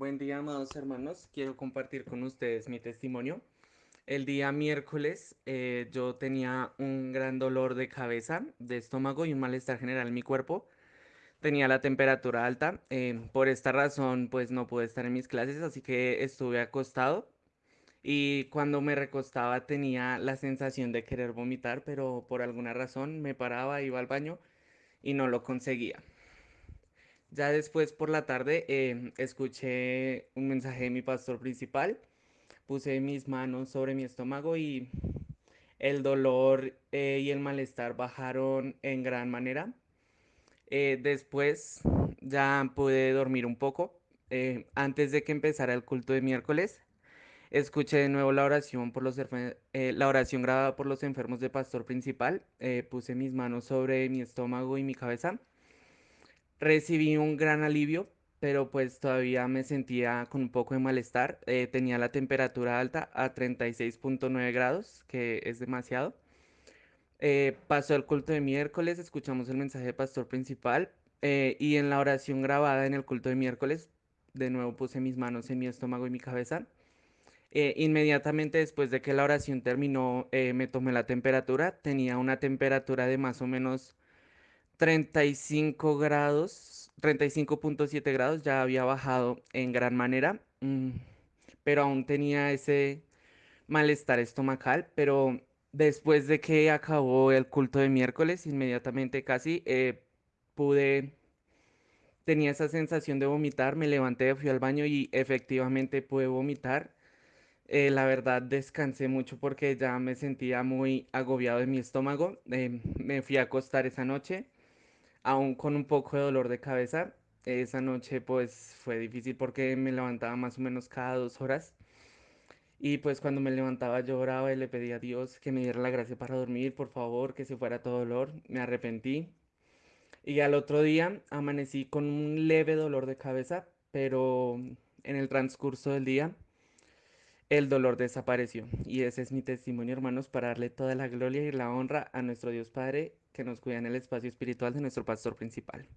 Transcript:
Buen día, amados hermanos. Quiero compartir con ustedes mi testimonio. El día miércoles eh, yo tenía un gran dolor de cabeza, de estómago y un malestar general en mi cuerpo. Tenía la temperatura alta. eh, por esta razón, pues no pude estar en mis clases, así que estuve acostado. Y cuando me recostaba tenía la sensación de querer vomitar, pero por alguna razón me paraba, iba al baño y no lo conseguía. Ya después por la tarde em, escuché un mensaje de mi pastor principal, puse mis manos sobre mi estómago y el dolor eh, y el malestar bajaron en gran manera. Eh, después ya pude dormir un poco. Eh, antes de que empezara el culto de miércoles, escuché de nuevo la oración por los eh, la oración grabada por los enfermos de pastor principal. Eh, puse mis manos sobre mi estómago y mi cabeza Recibí un gran alivio, pero pues todavía me sentía con un poco de malestar. Eh, tenía la temperatura alta a treinta y seis punto nueve grados, que es demasiado. Eh, pasó el culto de miércoles, escuchamos el mensaje de pastor principal eh, y en la oración grabada en el culto de miércoles, de nuevo puse mis manos en mi estómago y mi cabeza. Eh, inmediatamente después de que la oración terminó, me tomé la temperatura. Tenía una temperatura de más o menos 35 grados, treinta y cinco punto siete grados, ya había bajado en gran manera, mm, pero aún tenía ese malestar estomacal, pero después de que acabó el culto de miércoles, inmediatamente casi eh, pude, tenía esa sensación de vomitar, me levanté, fui al baño y efectivamente pude vomitar. Eh, la verdad descansé mucho porque ya me sentía muy agobiado de mi estómago. eh, me fui a acostar esa noche aún con un poco de dolor de cabeza. Esa noche pues fue difícil porque me levantaba más o menos cada dos horas y pues cuando me levantaba lloraba y le pedía a Dios que me diera la gracia para dormir, por favor, que se fuera todo dolor. Me arrepentí y al otro día amanecí con un leve dolor de cabeza, pero en el transcurso del día el dolor desapareció. Y ese es mi testimonio, hermanos, para darle toda la gloria y la honra a nuestro Dios Padre que nos cuida en el espacio espiritual de nuestro pastor principal.